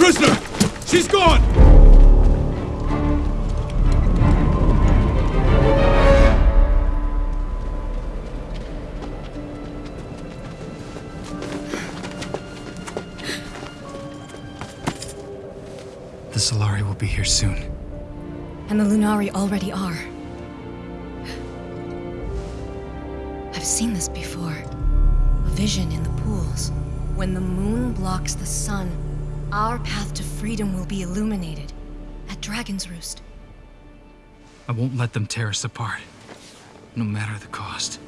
Prisoner! She's gone! The Solari will be here soon. And the Lunari already are. I've seen this before. A vision in the pools. When the moon blocks the sun, our path to freedom will be illuminated. At Dragon's Roost. I won't let them tear us apart. No matter the cost.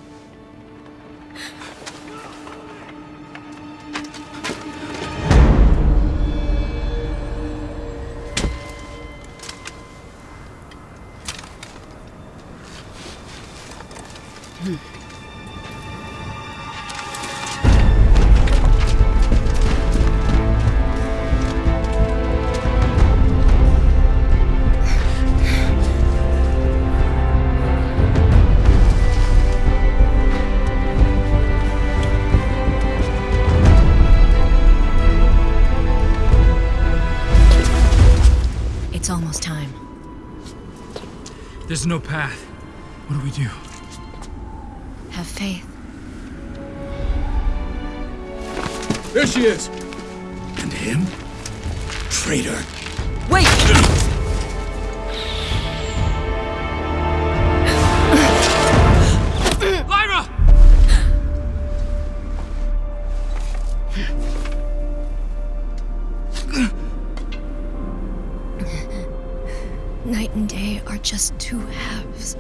It's There's no path. What do we do? Have faith. There she is! And him? Traitor. Wait! And day are just two halves.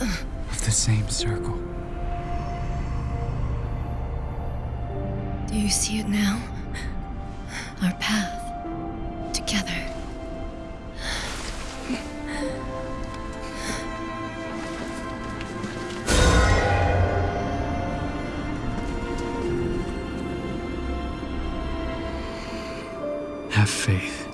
Of the same circle. Do you see it now? Our path. Together. Have faith.